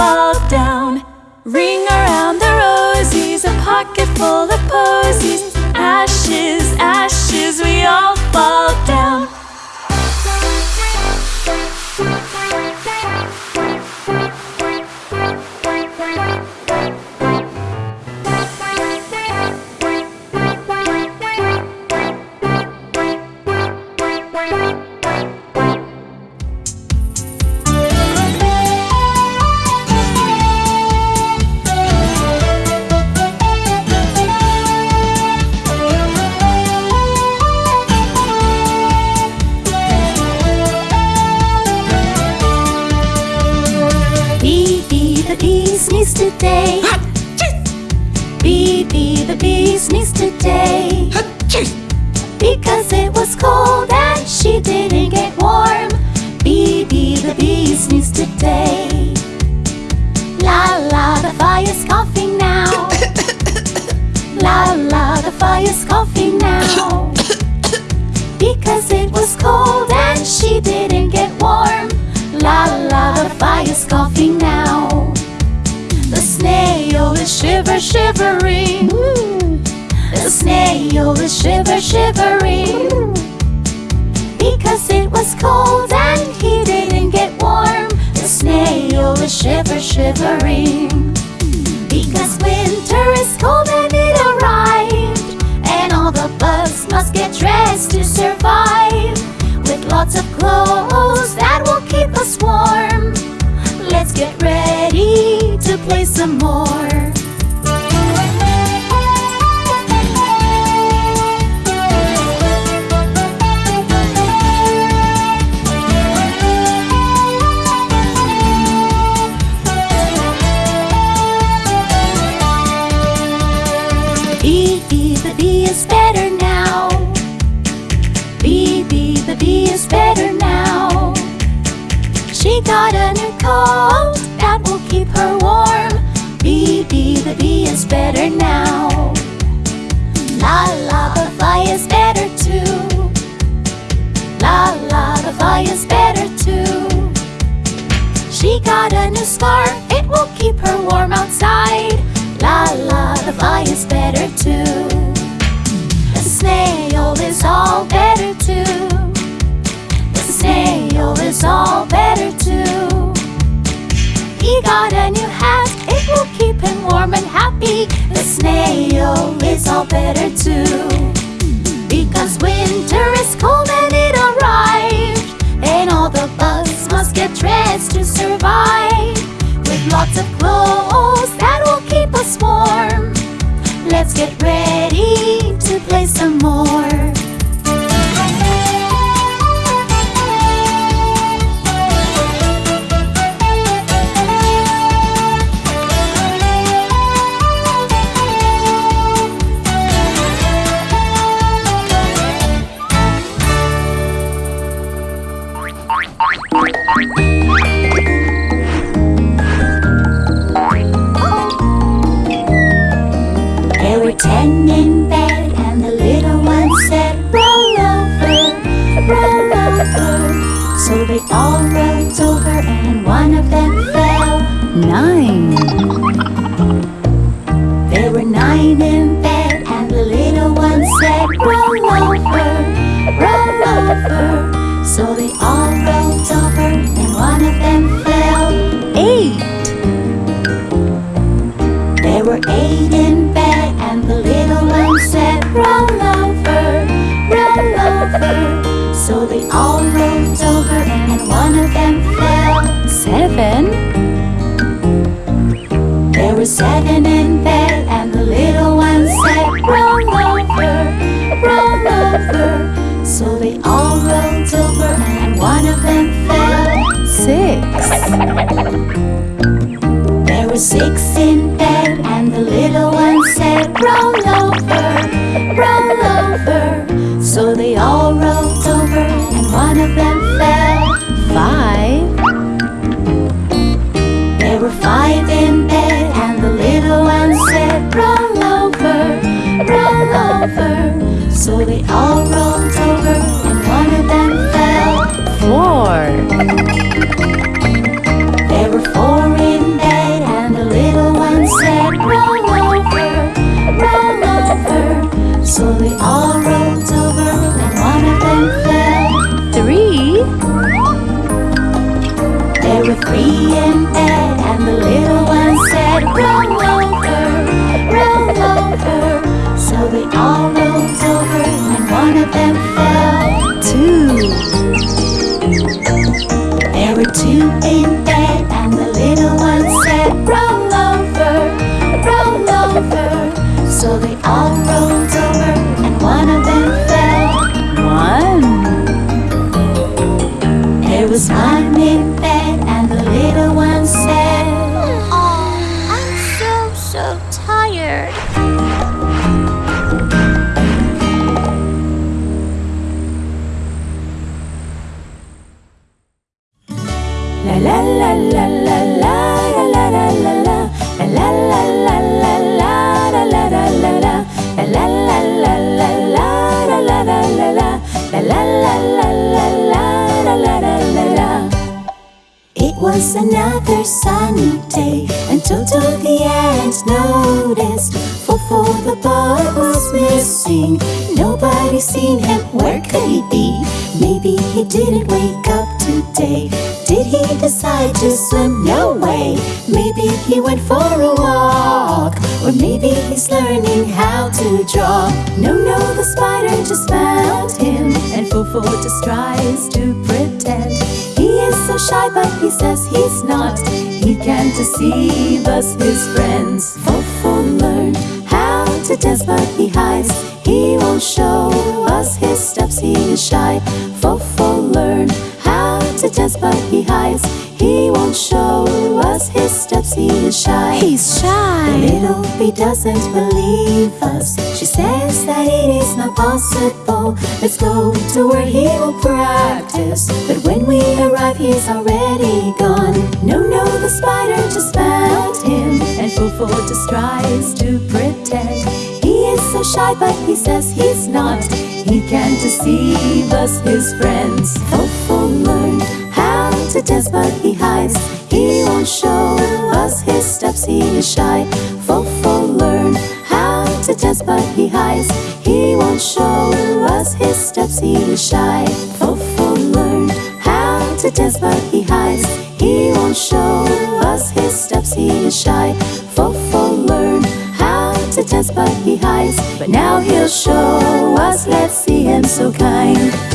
fall down. Ring around the rosies, a pocket full of posies. Ashes, ashes, we all fall down. Today. Because it was cold and she didn't get warm. Bee, the bee sneezed today. La la, the fire's coughing now. La la, the fire's coughing now. Because it was cold and she didn't get warm. La la, the fire's coughing now. The snail is shiver shivering. The snail is shiver shivering. Because it was cold and he didn't get warm. The snail is shiver shivering. Because winter is cold and it arrived. And all the bugs must get dressed to survive. With lots of clothes that will keep us warm. Let's get ready to play some more. Got a new hat, it will keep him warm and happy. The snail is all better too. Because winter is cold and it arrived. And all the bugs must get dressed to survive. With lots of clothes that will keep us warm. Let's get ready to play some more. all rolled over and one of them fell. Six. There were six in bed and the little one said, roll over, roll over. So they all rolled over and one of them fell. Five. There were five in bed and the little one said, roll over, roll over. So they all rolled over. Four. There were four in bed, and the little one said, Roll over, roll over. So they all rolled over, and one of them fell. Three. There were three in bed, and the little one said, Roll over, was another sunny day, and Toto the ant noticed Fofo the bug was missing. Nobody seen him. Where could he be? Maybe he didn't wake up today. Did he decide to swim? No way. Maybe he went for a walk, or maybe he's learning how to draw. No, no, the spider just found him, and Fofo just tries to pretend. So shy, but he says he's not. He can't deceive us, his friends. Fofo learned how to dance, but he hides. He won't show us his steps, he is shy. Fofo learned how to dance, but he hides. He won't show us his steps, he is shy. He's The shy. little bee doesn't believe us. She says that it is not possible. Let's go to where he will practice. But when we arrive, he's already gone. No, no, the spider just found him. And Fofo just tries to pretend. He is so shy, but he says he's not. He can't deceive us, his friends. Fofo learned how to dance, but he hides. He won't show us his steps, he is shy. Fofo learned to dance, but he hides. He won't show us his steps, he is shy. Oh, oh, Fofo learned how to dance, but he hides. He won't show us his steps, he is shy. Oh, Fofo learned how to dance, but he hides. But now he'll show us, let's see him so kind.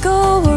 Go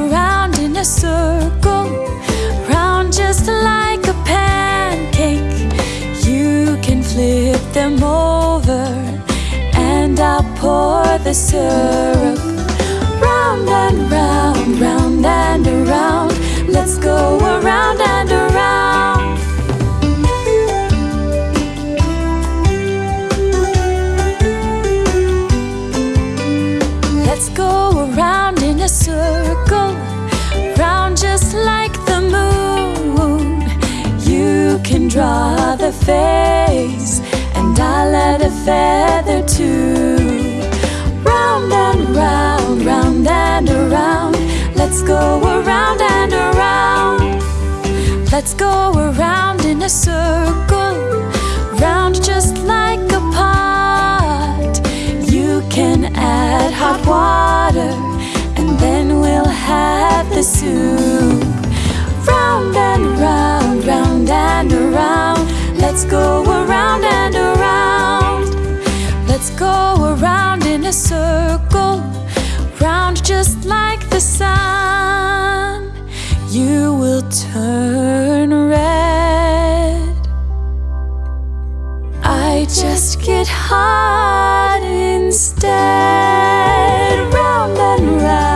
draw the face, and I'll add a feather too. Round and round, round and around. Let's go around and around. Let's go around in a circle, round just like a pot. You can add hot water, and then we'll have the soup. Round and round, round and around. Let's go around and around. Let's go around in a circle, round just like the sun. You will turn red. I just get hot instead. Round and round,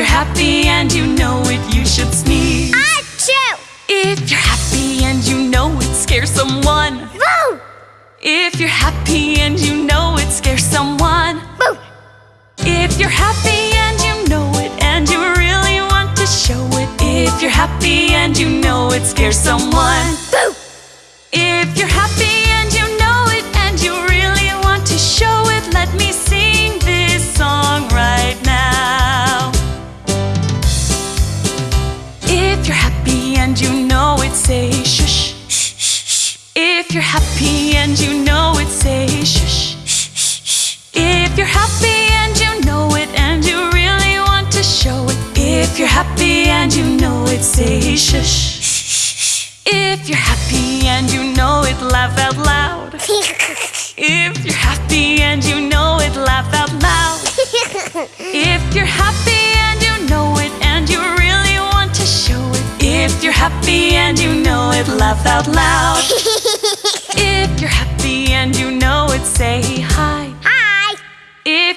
you're happy and you know it, you should sneeze. Achoo! If you're happy and you know it scares someone. Boo! If you're happy and you know it scares someone. Boo! If you're happy and you know it and you really want to show it. If you're happy and you know it scares someone. Boo! And you know it, say shush. If you're happy and you know it and you really want to show it. If you're happy and you know it, say shush. If you're happy and you know it, laugh out loud. If you're happy and you know it, laugh out loud. If you're happy and you know it and you really want to show it. If you're happy and you know it, laugh out loud.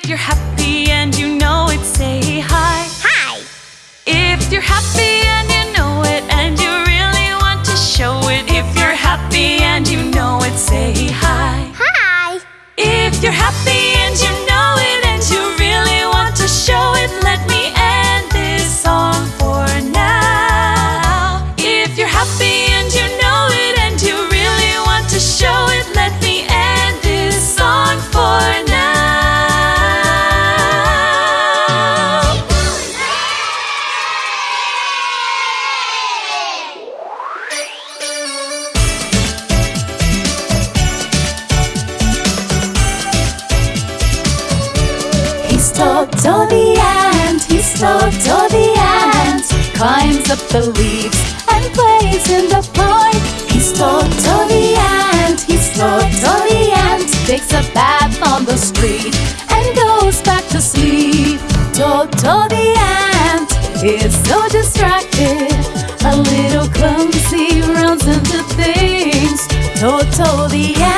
You're happy He's Toto the ant, he's Toto the ant. Climbs up the leaves and plays in the park. He's Toto the ant, he's Toto the ant. Takes a bath on the street and goes back to sleep. Toto the ant is so distracted, a little clumsy, runs into things. Toto the ant,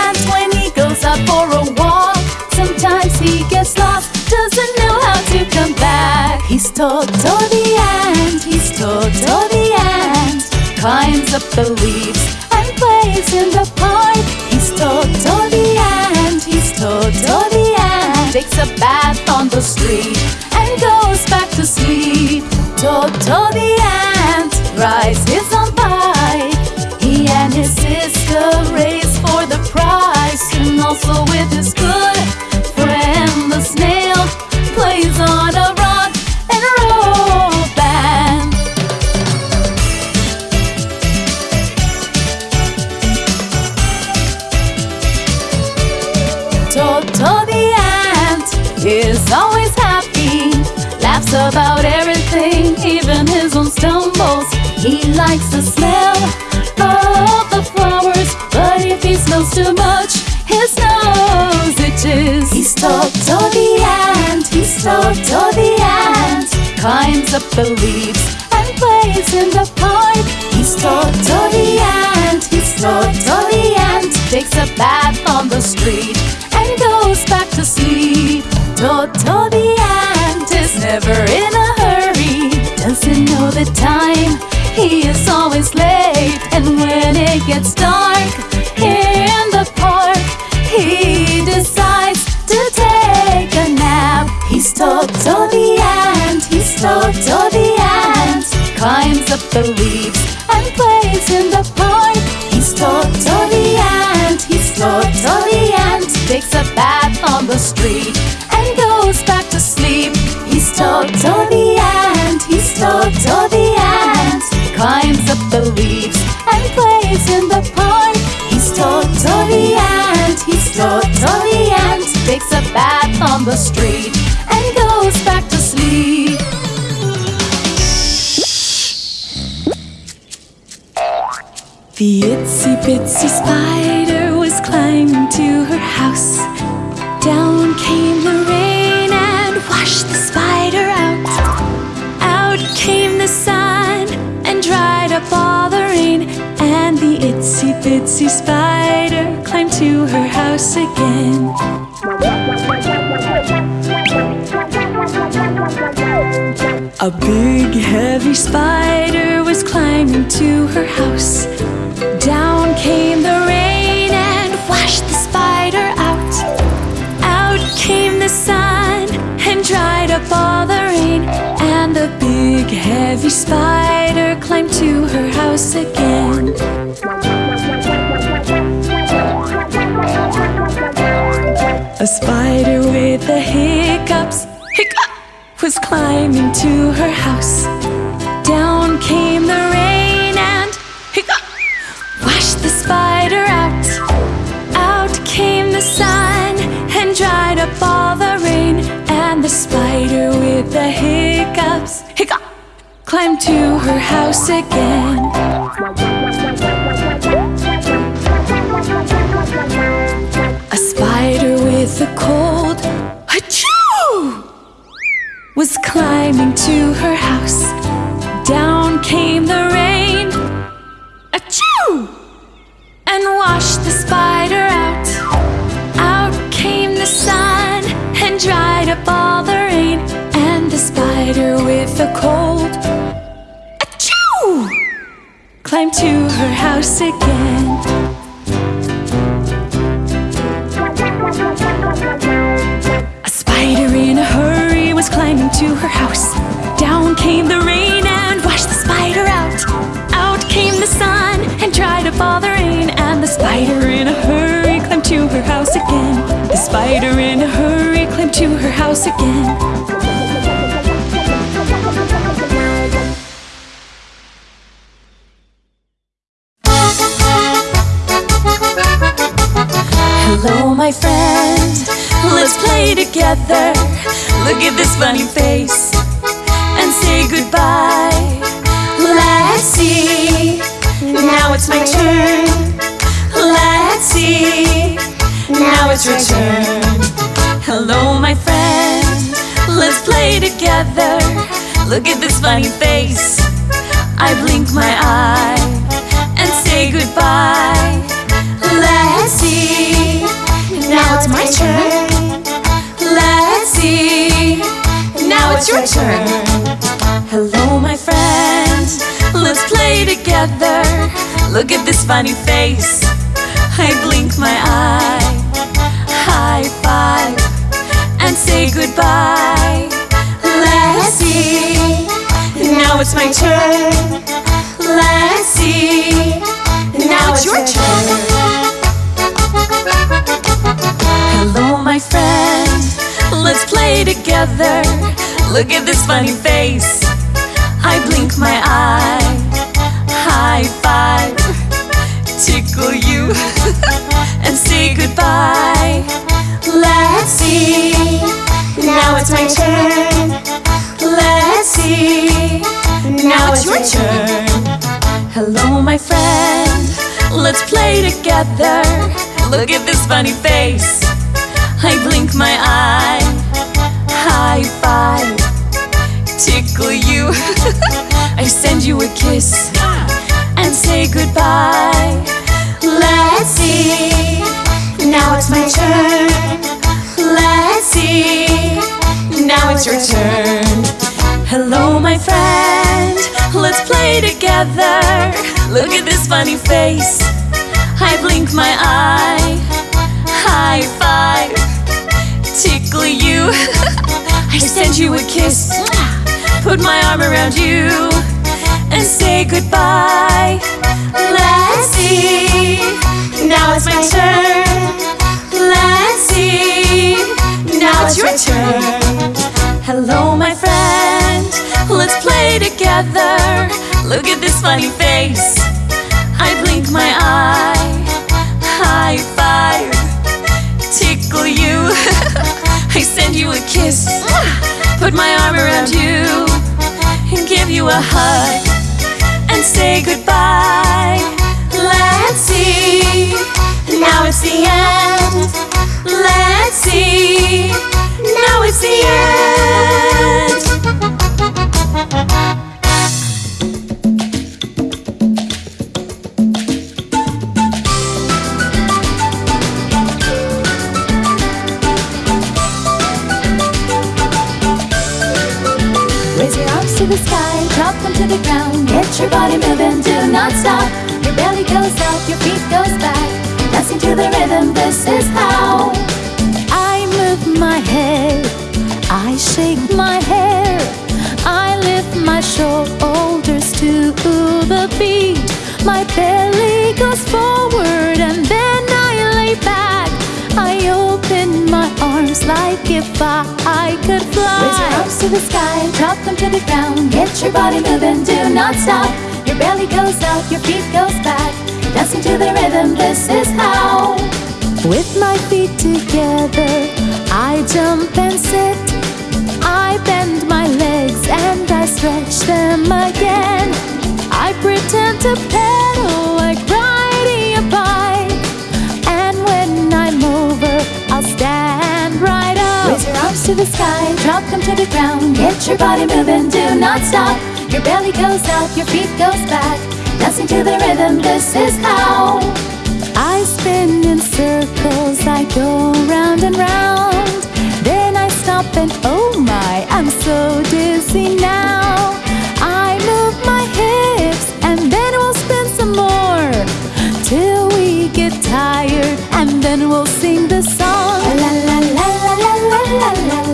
Toto the ant, he's Toto the ant, climbs up the leaves and plays in the park. He's Toto the ant, he's Toto the ant, takes a bath on the street and goes back to sleep. Toto the ant rides his own bike. He and his sister race for the prize, and also the leaves and plays in the park. He's Toto the ant, he's Toto the ant, takes a bath on the street and goes back to sleep. Toto the ant is never in a hurry, doesn't know the time. He is always late, and when it gets dark the street and goes back to sleep. The itsy bitsy spider was climbing to her house. Down came the rain and washed the spider out. Out came the sun and dried up all the rain. And the itsy bitsy spider climbed to her house again. A big heavy spider was climbing to her house. Down came the rain and washed the spider out. Out came the sun and dried up all the rain. And the big heavy spider climbed to her house again. Climbing to her house. Down came the rain and washed the spider out. Out came the sun and dried up all the rain. And the spider with the hiccups, hiccup, climbed to her house again. Was climbing to her house. Down came the rain, achoo, and washed the spider out. Out came the sun and dried up all the rain. And the spider with a cold, achoo, climbed to her house again. To her house again. Hello, my friend. Let's play together. Look at this funny face and say goodbye. Let's see. Now it's my turn. Let's see. Now it's your turn. Together. Look at this funny face. I blink my eye and say goodbye. Let's see. Now it's my turn. Let's see. Now it's your turn. Hello, my friend. Let's play together. Look at this funny face. I blink my eye. High five and say goodbye. Now it's my turn. Let's see. Now it's your turn. Hello, my friend. Let's play together. Look at this funny face. I blink my eye. High five. Tickle you and say goodbye. Let's see. Now it's my turn. Let's see. Now it's your turn. Hello, my friend. Let's play together. Look at this funny face. I blink my eye. High five. Tickle you. I send you a kiss and say goodbye. Let's see. Now it's my turn. Let's see. Now it's your turn. Hello, my friend. Let's play together. Look at this funny face. I blink my eye. High five. Tickle you. I send you a kiss. Put my arm around you and say goodbye. Let's see. Now it's my turn. Let's see. Now it's your turn. Together. Look at this funny face. I blink my eye. High five. Tickle you. I send you a kiss. Put my arm around you and give you a hug and say goodbye. Let's see. Now it's the end. Let's see. Now it's the end. Raise your arms to the sky, drop them to the ground. Get your body moving, do not stop. Your belly goes up, your feet goes back. Dancing to the rhythm, this is how. I move my head, I shake my hair, I lift my shoulders to the beat. My belly goes forward and then I lay back. I open arms like if I, I could fly. Raise your arms to the sky, drop them to the ground. Get your body moving, do not stop. Your belly goes up, your feet goes back. Dancing to the rhythm, this is how. With my feet together, I jump and sit. I bend my legs and I stretch them again. I pretend to pedal like sky, drop them to the ground. Get your body moving, do not stop. Your belly goes up, your feet goes back. Dancing to the rhythm, this is how. I spin in circles, I go round and round. Then I stop and oh my, I'm so dizzy now. I move my hips and then we'll spin some more till we get tired and then we'll sing the song. La la la la la la la la.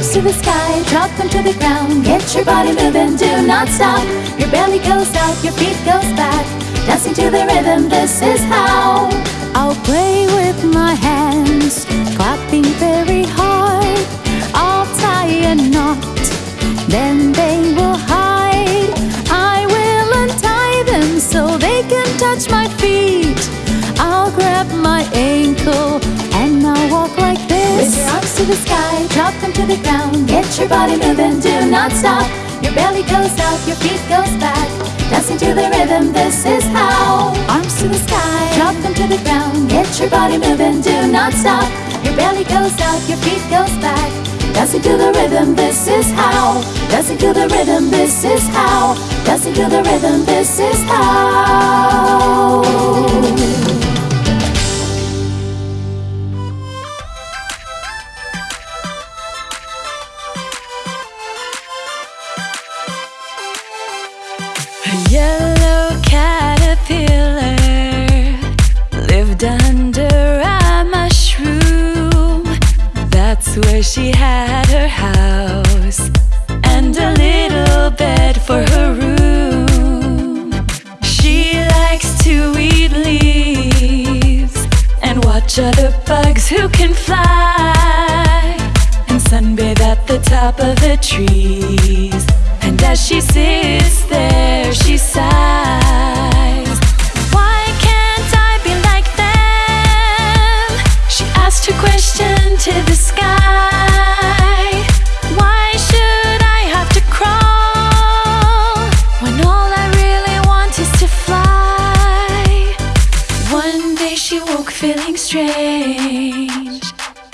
Arms to the sky, drop them to the ground. Get your body moving, do not stop. Your belly goes out, your feet goes back. Dancing to the rhythm, this is how. I'll play with my hands, the ground. Get your body moving, do not stop. Your belly goes out, your feet goes back. Dancing to the rhythm, this is how. Arms to the sky, drop them to the ground. Get your body moving, do not stop. Your belly goes out, your feet goes back. Dancing to the rhythm, this is how. Dancing to the rhythm, this is how. Dancing to the rhythm, this is how. Lived under a mushroom. That's where she had her house and a little bed for her room. She likes to eat leaves and watch other bugs who can fly and sunbathe at the top of the trees. And as she sits there, she sighs. Her question to the sky. Why should I have to crawl when all I really want is to fly? One day she woke feeling strange.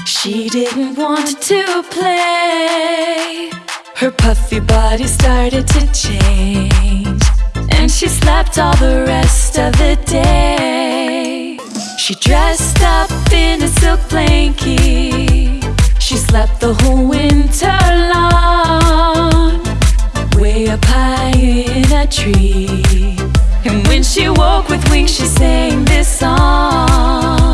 She didn't want to play. Her puffy body started to change. And she slept all the rest of the day. She dressed up in a silk blanket. She slept the whole winter long. Way up high in a tree. And when she woke with wings, she sang this song.